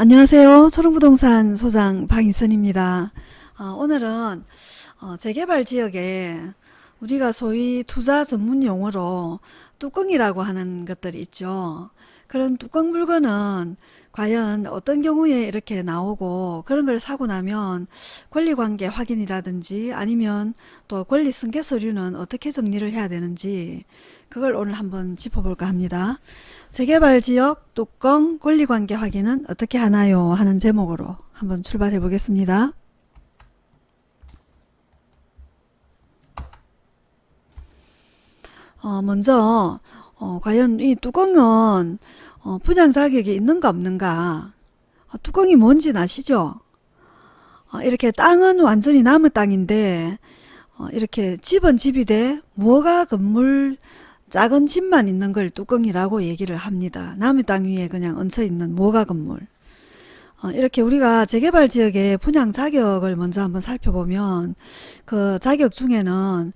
안녕하세요. 초롱부동산 소장 박인선입니다. 어, 오늘은 어, 재개발 지역에 우리가 소위 투자 전문 용어로 뚜껑이라고 하는 것들이 있죠. 그런 뚜껑 물건은 과연 어떤 경우에 이렇게 나오고 그런 걸 사고 나면 권리관계 확인이라든지 아니면 또 권리 승계 서류는 어떻게 정리를 해야 되는지 그걸 오늘 한번 짚어볼까 합니다. 재개발 지역 뚜껑 권리관계 확인은 어떻게 하나요? 하는 제목으로 한번 출발해 보겠습니다. 어, 먼저 어, 과연 이 뚜껑은 어, 분양 자격이 있는가 없는가 어, 뚜껑이 뭔지 아시죠? 어, 이렇게 땅은 완전히 나무 땅인데 어, 이렇게 집은 집이 돼 뭐가 건물 작은 집만 있는 걸 뚜껑이라고 얘기를 합니다. 나무 땅 위에 그냥 얹혀 있는 모가 건물. 어, 이렇게 우리가 재개발 지역의 분양 자격을 먼저 한번 살펴보면 그 자격 중에는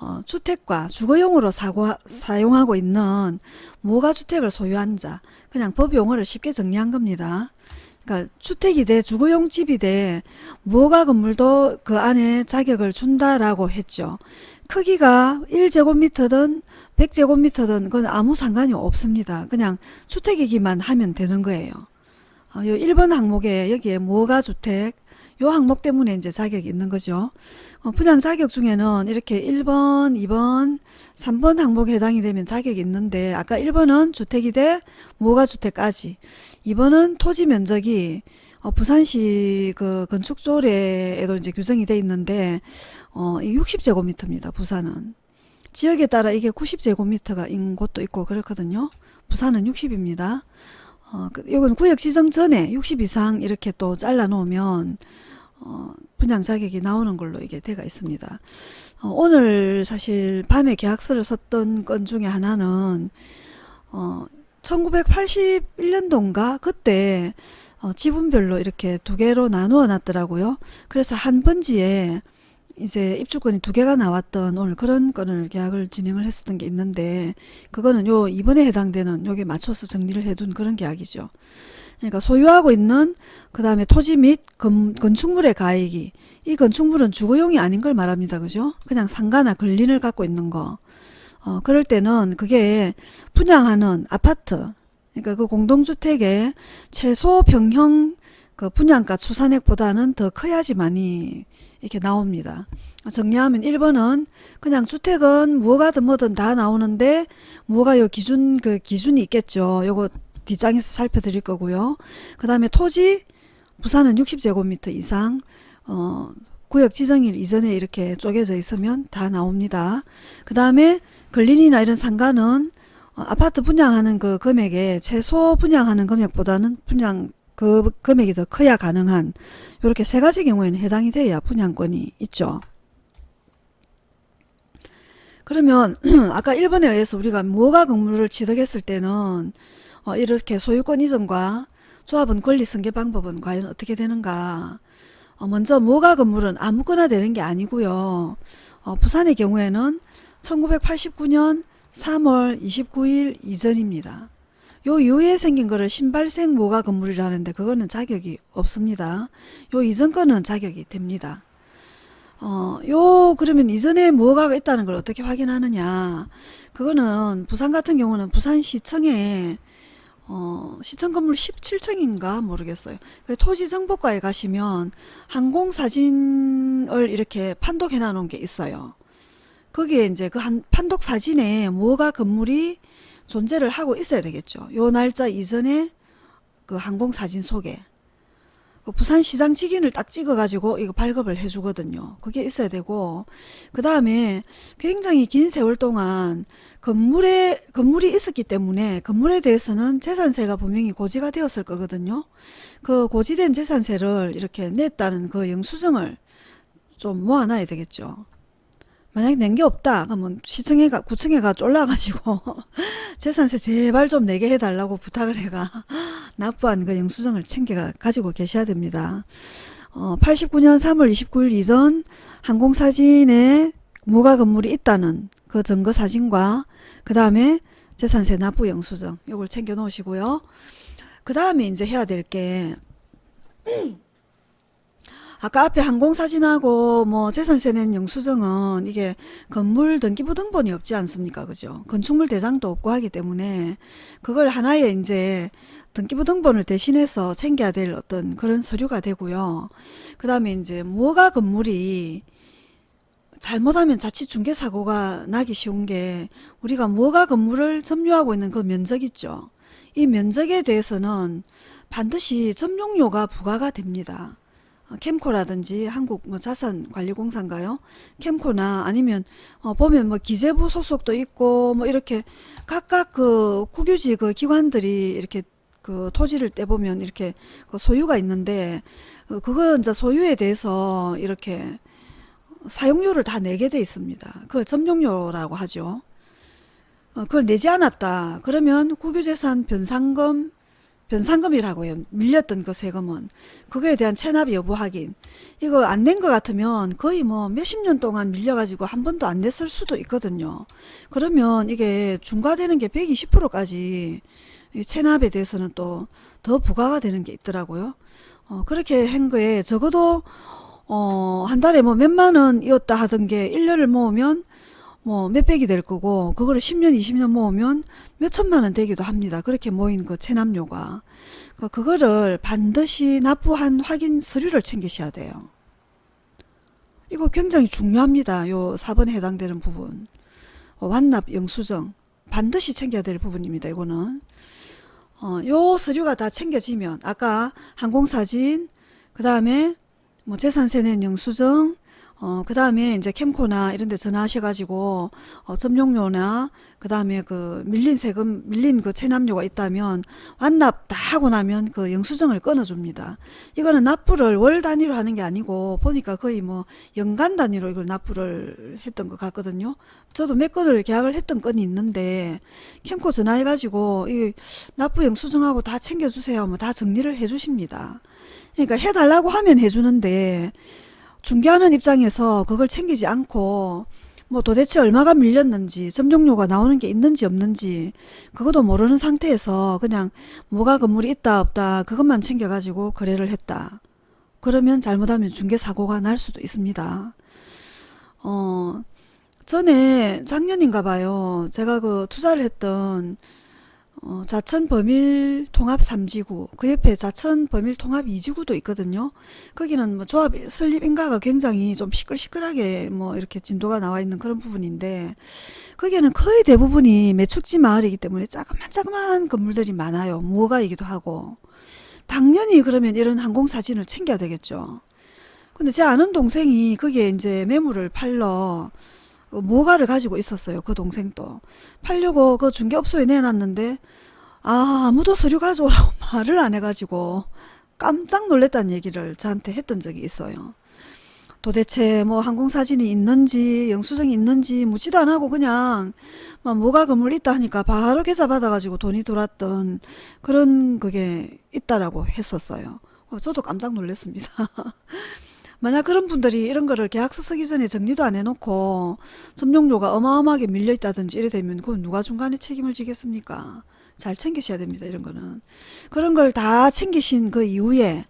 어, 주택과 주거용으로 사고, 사용하고 있는 모가주택을 소유한 자 그냥 법 용어를 쉽게 정리한 겁니다. 그러니까 주택이 돼 주거용 집이 돼 모가 건물도 그 안에 자격을 준다라고 했죠. 크기가 1제곱미터든 100제곱미터든 그건 아무 상관이 없습니다. 그냥 주택이기만 하면 되는 거예요. 어, 요 1번 항목에 여기에 모가 주택 요 항목 때문에 이제 자격이 있는 거죠. 어, 분양 자격 중에는 이렇게 1번, 2번, 3번 항목에 해당이 되면 자격이 있는데 아까 1번은 주택이 돼 모가 주택까지 2번은 토지 면적이 어, 부산시 그 건축조례에도 이제 규정이 돼 있는데 어, 60제곱미터입니다. 부산은. 지역에 따라 이게 90제곱미터가 인 곳도 있고 그렇거든요. 부산은 60입니다. 어, 그, 이건 구역 지정 전에 60 이상 이렇게 또 잘라 놓으면 어, 분양 자격이 나오는 걸로 이게 돼가 있습니다. 어, 오늘 사실 밤에 계약서를 썼던 건 중에 하나는 어, 1981년도인가 그때 어, 지분별로 이렇게 두 개로 나누어 놨더라고요. 그래서 한 번지에 이제 입주권이 두 개가 나왔던 오늘 그런 건을 계약을 진행을 했었던 게 있는데 그거는 요 이번에 해당되는 요게 맞춰서 정리를 해둔 그런 계약이죠. 그러니까 소유하고 있는 그 다음에 토지 및 건, 건축물의 가액이 이 건축물은 주거용이 아닌 걸 말합니다. 그죠? 그냥 상가나 근린을 갖고 있는 거. 어, 그럴 때는 그게 분양하는 아파트 그러니까 그 공동주택의 최소 평형 그 분양가 추산액보다는 더 커야지만이 이렇게 나옵니다. 정리하면 1번은 그냥 주택은 뭐가든 뭐든 다 나오는데 뭐가 요 기준 그 기준이 있겠죠. 요거 뒷장에서 살펴드릴 거고요. 그 다음에 토지 부산은 60제곱미터 이상 어, 구역 지정일 이전에 이렇게 쪼개져 있으면 다 나옵니다. 그 다음에 근린이나 이런 상가는 어, 아파트 분양하는 그 금액에 최소 분양하는 금액보다는 분양 그 금액이 더 커야 가능한 이렇게 세 가지 경우에는 해당이 돼야 분양권이 있죠. 그러면 아까 1번에 의해서 우리가 뭐가 건물을 취득했을 때는 어 이렇게 소유권 이전과 조합은 권리 승계 방법은 과연 어떻게 되는가 어 먼저 뭐가 건물은 아무거나 되는 게 아니고요. 어 부산의 경우에는 1989년 3월 29일 이전입니다. 요 이후에 생긴 거를 신발생 모가 건물이라는데 그거는 자격이 없습니다. 요 이전 거는 자격이 됩니다. 어, 요 그러면 이전에 뭐가 있다는 걸 어떻게 확인하느냐 그거는 부산 같은 경우는 부산시청에 어, 시청 건물 17층인가 모르겠어요. 그 토지정보과에 가시면 항공사진을 이렇게 판독해 놔 놓은 게 있어요. 거기에 이제 그 한 판독 사진에 뭐가 건물이 존재를 하고 있어야 되겠죠. 요 날짜 이전에 그 항공사진 속에 그 부산시장 직인을 딱 찍어가지고 이거 발급을 해주거든요. 그게 있어야 되고 그 다음에 굉장히 긴 세월 동안 건물에 건물이 있었기 때문에 건물에 대해서는 재산세가 분명히 고지가 되었을 거거든요. 그 고지된 재산세를 이렇게 냈다는 그 영수증을 좀 모아놔야 되겠죠. 만약에 낸 게 없다 그러면 시청에 가 구청에 가 쫄라가지고 재산세 제발 좀 내게 해달라고 부탁을 해가 납부한 그 영수증을 챙겨 가지고 계셔야 됩니다. 어, 89년 3월 29일 이전 항공사진에 무가 건물이 있다는 그 증거 사진과 그 다음에 재산세 납부 영수증 이걸 챙겨 놓으시고요. 그그 다음에 이제 해야 될게 아까 앞에 항공사진하고 뭐 재산세 낸 영수증은 이게 건물 등기부 등본이 없지 않습니까? 그죠? 건축물 대장도 없고 하기 때문에 그걸 하나의 이제 등기부 등본을 대신해서 챙겨야 될 어떤 그런 서류가 되고요. 그 다음에 이제 뭐가 건물이 잘못하면 자칫 중개사고가 나기 쉬운 게 우리가 뭐가 건물을 점유하고 있는 그 면적 있죠. 이 면적에 대해서는 반드시 점용료가 부과가 됩니다. 어, 캠코라든지 한국 뭐 자산관리공사인가요? 캠코나 아니면 어, 보면 뭐 기재부 소속도 있고 뭐 이렇게 각각 그 국유지 그 기관들이 이렇게 그 토지를 떼보면 이렇게 그 소유가 있는데 어, 그거 이제 소유에 대해서 이렇게 사용료를 다 내게 돼 있습니다. 그걸 점용료라고 하죠. 어, 그걸 내지 않았다. 그러면 국유재산 변상금 변상금이라고 해요. 밀렸던 그 세금은. 그거에 대한 체납 여부 확인. 이거 안 낸 것 같으면 거의 뭐 몇십 년 동안 밀려가지고 한 번도 안 냈을 수도 있거든요. 그러면 이게 중과되는 게 120%까지 체납에 대해서는 또 더 부과가 되는 게 있더라고요. 어, 그렇게 한 거에 적어도 어, 한 달에 뭐 몇만 원이었다 하던 게 1년을 모으면 뭐 몇백이 될 거고 그거를 10년 20년 모으면 몇천만 원 되기도 합니다. 그렇게 모인 그 체납료가 그 그거를 반드시 납부한 확인 서류를 챙기셔야 돼요. 이거 굉장히 중요합니다. 요 4번에 해당되는 부분 어, 완납 영수증 반드시 챙겨야 될 부분입니다. 이거는 어, 요 서류가 다 챙겨지면 아까 항공사진 그 다음에 뭐 재산세 낸 영수증 어, 그 다음에 이제 캠코나 이런 데 전화하셔가지고, 어, 점용료나, 그 다음에 그 밀린 세금, 밀린 그 체납료가 있다면, 완납 다 하고 나면 그 영수증을 끊어줍니다. 이거는 납부를 월 단위로 하는 게 아니고, 보니까 거의 뭐 연간 단위로 이걸 납부를 했던 것 같거든요. 저도 몇 건을 계약을 했던 건이 있는데, 캠코 전화해가지고, 이 납부 영수증하고 다 챙겨주세요. 뭐 다 정리를 해주십니다. 그러니까 해달라고 하면 해주는데, 중개하는 입장에서 그걸 챙기지 않고 뭐 도대체 얼마가 밀렸는지 점용료가 나오는 게 있는지 없는지 그것도 모르는 상태에서 그냥 뭐가 건물이 있다 없다 그것만 챙겨가지고 거래를 했다. 그러면 잘못하면 중개사고가 날 수도 있습니다. 어, 전에 작년인가 봐요. 제가 그 투자를 했던 어, 좌천 범일 통합 3지구 그 옆에 좌천 범일 통합 2지구도 있거든요. 거기는 뭐 조합 설립 인가가 굉장히 좀 시끌시끌하게 뭐 이렇게 진도가 나와 있는 그런 부분인데 거기에는 거의 대부분이 매축지 마을이기 때문에 자그만자그만 건물들이 많아요. 무허가이기도 하고 당연히 그러면 이런 항공사진을 챙겨야 되겠죠. 근데 제 아는 동생이 거기에 이제 매물을 팔러 모가를 가지고 있었어요. 그 동생도. 팔려고 그 중개업소에 내놨는데 아 아무도 서류 가져오라고 말을 안 해가지고 깜짝 놀랐다는 얘기를 저한테 했던 적이 있어요. 도대체 뭐 항공사진이 있는지 영수증이 있는지 묻지도 안 하고 그냥 뭐 뭐가 건물 있다 하니까 바로 계좌 받아가지고 돈이 돌았던 그런 그게 있다라고 했었어요. 어, 저도 깜짝 놀랐습니다. 만약 그런 분들이 이런 거를 계약서 쓰기 전에 정리도 안 해놓고 점용료가 어마어마하게 밀려있다든지 이래 되면 그건 누가 중간에 책임을 지겠습니까? 잘 챙기셔야 됩니다. 이런 거는. 그런 걸 다 챙기신 그 이후에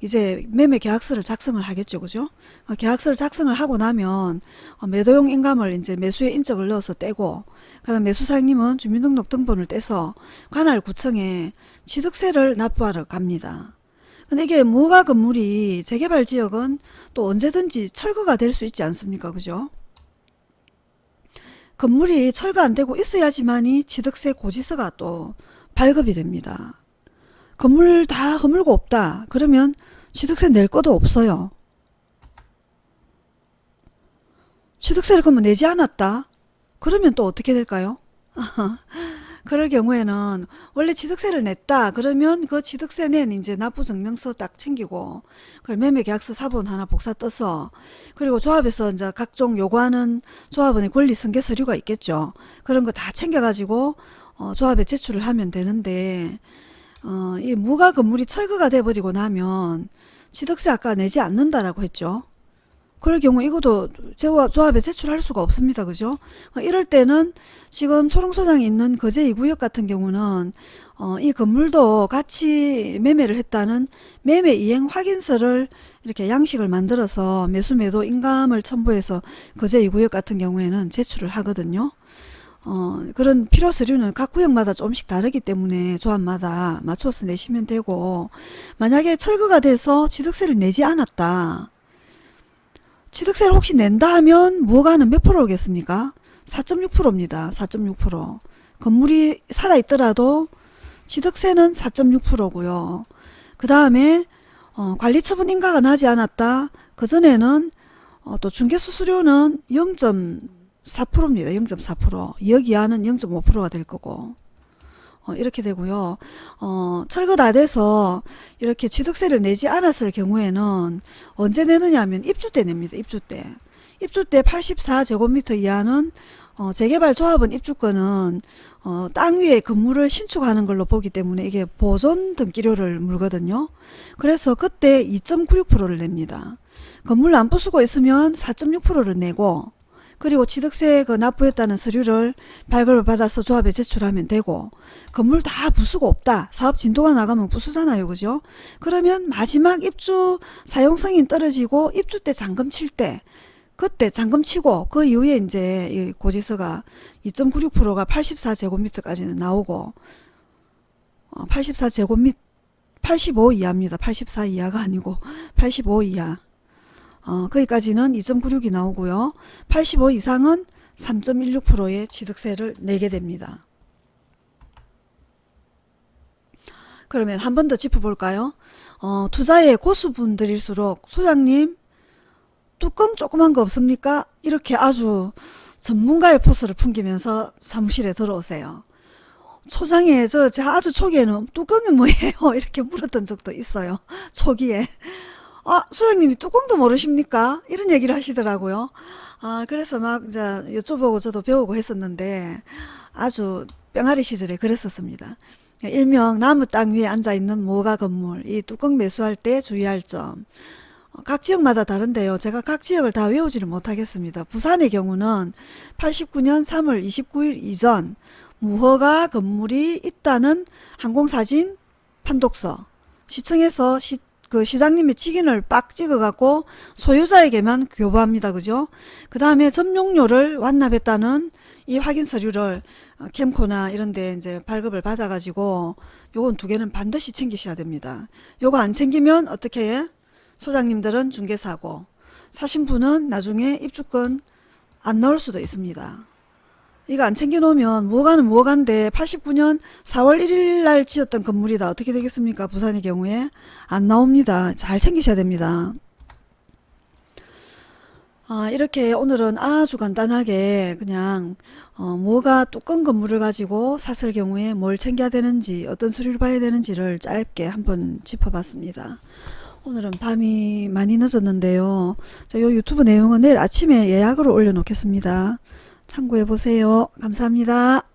이제 매매 계약서를 작성을 하겠죠. 그죠? 어, 계약서를 작성을 하고 나면 어, 매도용 인감을 이제 매수에 인적을 넣어서 떼고 그다음 매수사장님은 주민등록 등본을 떼서 관할 구청에 취득세를 납부하러 갑니다. 근데 이게 무가 건물이 재개발 지역은 또 언제든지 철거가 될 수 있지 않습니까? 그죠? 건물이 철거 안 되고 있어야지만이 취득세 고지서가 또 발급이 됩니다. 건물 다 허물고 없다. 그러면 취득세 낼 것도 없어요. 취득세를 그러면 내지 않았다. 그러면 또 어떻게 될까요? 그럴 경우에는 원래 취득세를 냈다. 그러면 그 취득세 낸 이제 납부 증명서 딱 챙기고 그 매매 계약서 사본 하나 복사 떠서 그리고 조합에서 이제 각종 요구하는 조합원의 권리 승계 서류가 있겠죠. 그런 거 다 챙겨 가지고 어, 조합에 제출을 하면 되는데 어, 이 무가 건물이 철거가 돼 버리고 나면 취득세 아까 내지 않는다라고 했죠 그럴 경우 이것도 제와 조합에 제출할 수가 없습니다. 그죠? 어, 이럴 때는 지금 초롱소장이 있는 거제 2구역 같은 경우는 어, 이 건물도 같이 매매를 했다는 매매 이행 확인서를 이렇게 양식을 만들어서 매수 매도 인감을 첨부해서 거제 2구역 같은 경우에는 제출을 하거든요. 어, 그런 필요 서류는 각 구역마다 조금씩 다르기 때문에 조합마다 맞춰서 내시면 되고 만약에 철거가 돼서 취득세를 내지 않았다. 취득세를 혹시 낸다 하면 무허가는 몇 프로겠습니까? 4.6%입니다. 4.6%. 건물이 살아있더라도 취득세는 4.6%고요. 그 다음에 어, 관리처분 인가가 나지 않았다. 그전에는 어, 또 중개수수료는 0.4%입니다. 0.4%. 2억 이하는 0.5%가 될 거고 어, 이렇게 되고요. 어, 철거 다 돼서 이렇게 취득세를 내지 않았을 경우에는 언제 내느냐 하면 입주 때 냅니다. 입주 때. 입주 때 84제곱미터 이하는 어, 재개발 조합은 입주권은 어, 땅 위에 건물을 신축하는 걸로 보기 때문에 이게 보존 등기료를 물거든요. 그래서 그때 2.96%를 냅니다. 건물 안 부수고 있으면 4.6%를 내고 그리고 취득세 그 납부했다는 서류를 발급을 받아서 조합에 제출하면 되고 건물 다 부수고 없다. 사업 진도가 나가면 부수잖아요. 그죠? 그러면 마지막 입주 사용승인 떨어지고 입주 때 잔금 칠 때 그때 잔금 치고 그 이후에 이제 이 고지서가 2.96%가 84제곱미터까지는 나오고 어, 84제곱미 85 이하입니다. 84 이하가 아니고 85 이하 어, 거기까지는 2.96이 나오고요. 85 이상은 3.16%의 취득세를 내게 됩니다. 그러면 한 번 더 짚어볼까요? 어, 투자의 고수분들일수록 소장님 뚜껑 조그만 거 없습니까? 이렇게 아주 전문가의 포스를 풍기면서 사무실에 들어오세요. 초장에 저, 저 아주 초기에는 뚜껑이 뭐예요? 이렇게 물었던 적도 있어요. 초기에. 아, 소장님이 뚜껑도 모르십니까? 이런 얘기를 하시더라고요. 아, 그래서 막 이제 여쭤보고 저도 배우고 했었는데 아주 뿅아리 시절에 그랬었습니다. 일명 나무 땅 위에 앉아있는 모가 건물, 이 뚜껑 매수할 때 주의할 점. 어, 각 지역마다 다른데요. 제가 각 지역을 다 외우지를 못하겠습니다. 부산의 경우는 89년 3월 29일 이전 무허가 건물이 있다는 항공사진 판독서 시청에서 시, 그 시장님이 직인을 빡 찍어갖고 소유자에게만 교부합니다. 그죠? 그 다음에 점용료를 완납했다는 이 확인 서류를 어, 캠코나 이런데 이제 발급을 받아가지고 요건 두 개는 반드시 챙기셔야 됩니다. 요거 안 챙기면 어떻게 해? 소장님들은 중개사고 사신 분은 나중에 입주권 안 나올 수도 있습니다. 이거 안 챙겨놓으면 뭐가는 뭐간데 89년 4월 1일 날 지었던 건물이다. 어떻게 되겠습니까? 부산의 경우에 안 나옵니다. 잘 챙기셔야 됩니다. 아, 이렇게 오늘은 아주 간단하게 그냥 어, 뭐가 뚜껑 건물을 가지고 샀을 경우에 뭘 챙겨야 되는지 어떤 수리를 봐야 되는지를 짧게 한번 짚어봤습니다. 오늘은 밤이 많이 늦었는데요. 자, 요 유튜브 내용은 내일 아침에 예약으로 올려놓겠습니다. 참고해 보세요. 감사합니다.